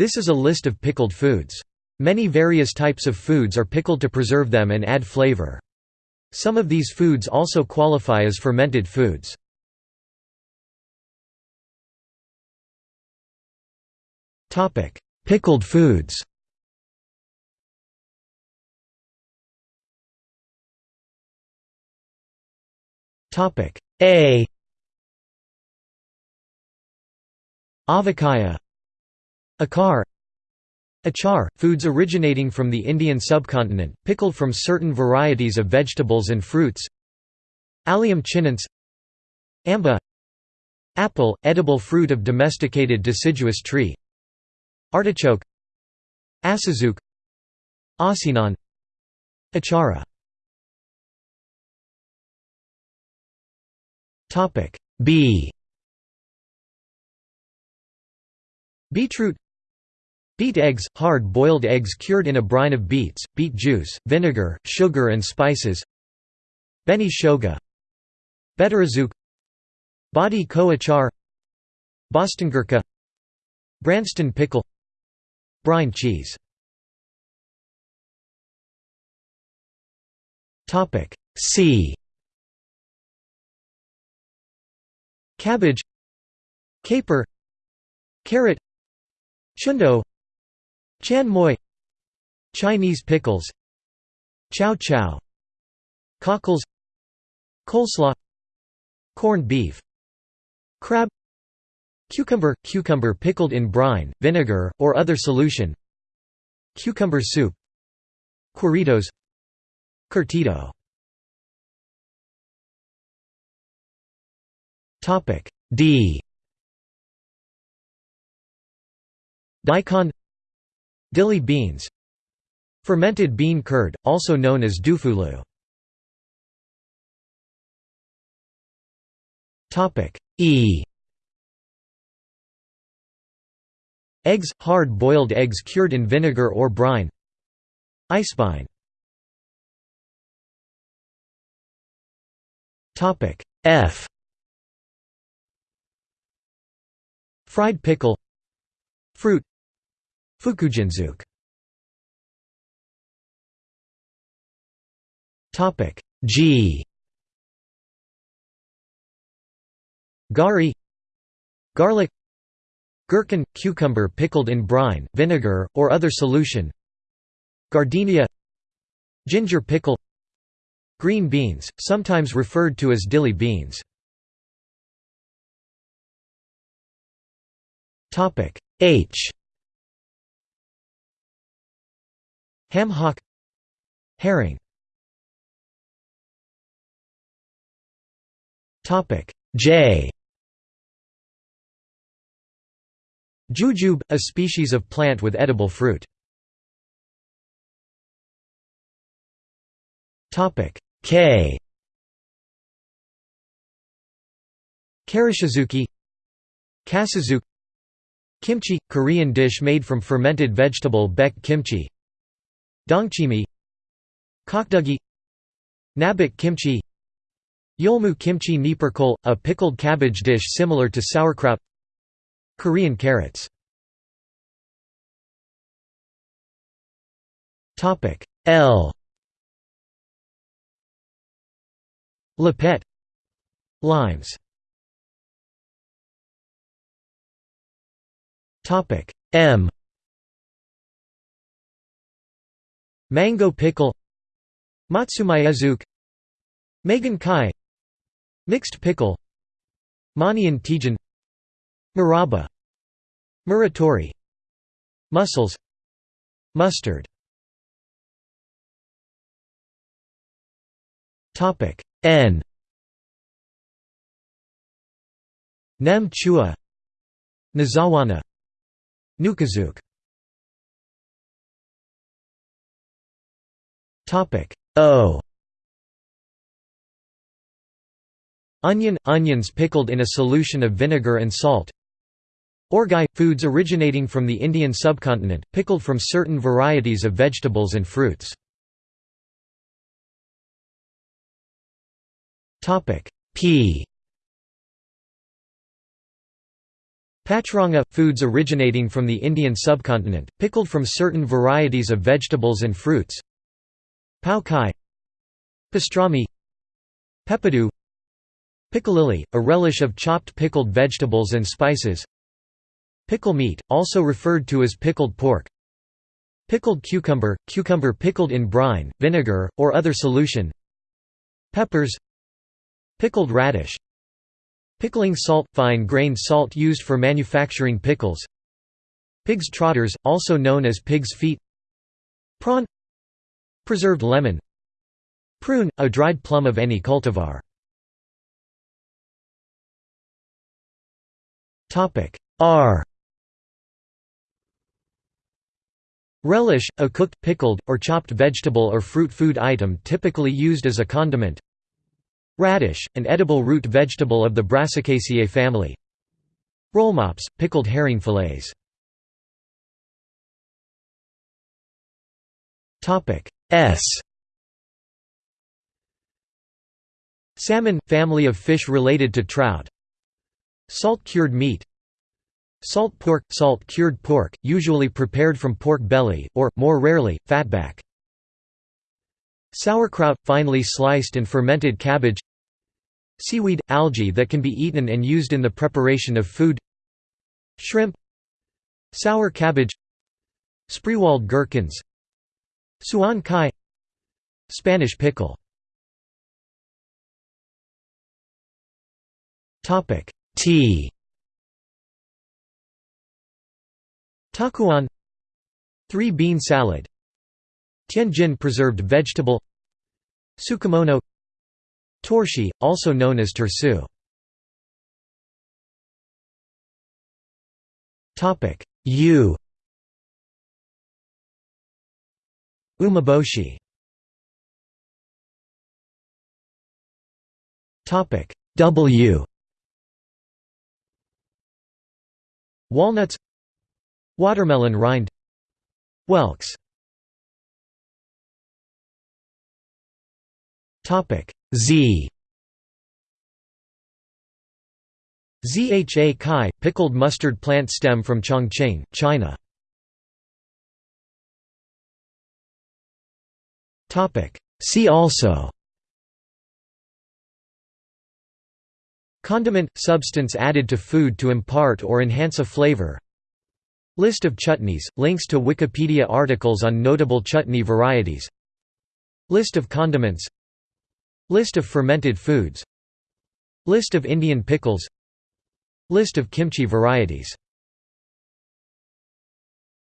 This is a list of pickled foods. Many various types of foods are pickled to preserve them and add flavor. Some of these foods also qualify as fermented foods. Pickled foods A Avakaya Akar Achar, foods originating from the Indian subcontinent, pickled from certain varieties of vegetables and fruits. Allium chinense Amba Apple, edible fruit of domesticated deciduous tree. Artichoke Asazuke Asinan Achara. B. Beetroot Beet eggs – hard-boiled eggs cured in a brine of beets, beet juice, vinegar, sugar and spices. Beni shoga. Bettarazuke Badi ko achar Bostongurka Branston pickle. Brine cheese. C. Cabbage. Caper. Carrot. Chundo Chan moi. Chinese pickles. Chow chow Cockles. Coleslaw. Corned beef. Crab. Cucumber – Cucumber pickled in brine, vinegar, or other solution. Cucumber soup. Queridos Curtido. D. Daikon Dilly beans. Fermented bean curd, also known as dufulu. E. Eggs – hard-boiled eggs cured in vinegar or brine. Eisbein F. Fried pickle. Fruit Fukujinzuke Topic G. Gari. Garlic. Gherkin – cucumber pickled in brine, vinegar, or other solution. Giardiniera. Ginger pickle. Green beans, sometimes referred to as dilly beans. H Ham hock Herring J Jujube, a species of plant with edible fruit. K. Karashizuke. Kasazuke Kimchi – Korean dish made from fermented vegetable baek kimchi Dongchimi Kkakdugi Nabak kimchi Yeolmu kimchi niperkol, a pickled cabbage dish similar to sauerkraut Korean carrots. L. Lepet Limes. M Mango pickle Matsumaezuke Megan Kai Mixed pickle Manian Tijan Murabba Muratori Mussels Mustard. N. Nem Chua Nozawana Nukazuke O. Onion – Onions pickled in a solution of vinegar and salt. Orgai – foods originating from the Indian subcontinent, pickled from certain varieties of vegetables and fruits. P. Pachranga – foods originating from the Indian subcontinent, pickled from certain varieties of vegetables and fruits Pao cai Pastrami Peppadew Piccalilli, a relish of chopped pickled vegetables and spices. Pickle meat, also referred to as pickled pork. Pickled cucumber – cucumber pickled in brine, vinegar, or other solution. Peppers. Pickled radish. Pickling salt – fine-grained salt used for manufacturing pickles. Pig's trotters, also known as pig's feet. Prawn Preserved lemon Prune – a dried plum of any cultivar. R. Relish, a cooked, pickled, or chopped vegetable or fruit food item typically used as a condiment. Radish, an edible root vegetable of the Brassicaceae family. Rollmops, pickled herring fillets S. Salmon – family of fish related to trout. Salt-cured meat. Salt pork – salt-cured pork, usually prepared from pork belly, or, more rarely, fatback. Sauerkraut – finely sliced and fermented cabbage. Seaweed – algae that can be eaten and used in the preparation of food. Shrimp. Sour cabbage. Spreewald gherkins Suan cai. Spanish pickle. Tea Takuan. Three bean salad. Tianjin preserved vegetable. Tsukemono Torshi, also known as tersu. U Umeboshi W. Walnuts. Watermelon rind. Whelks. Z. Zha cai, pickled mustard plant stem from Chongqing, China. See also. Condiment – substance added to food to impart or enhance a flavor. List of chutneys, links to Wikipedia articles on notable chutney varieties. List of condiments. List of fermented foods. List of Indian pickles. List of kimchi varieties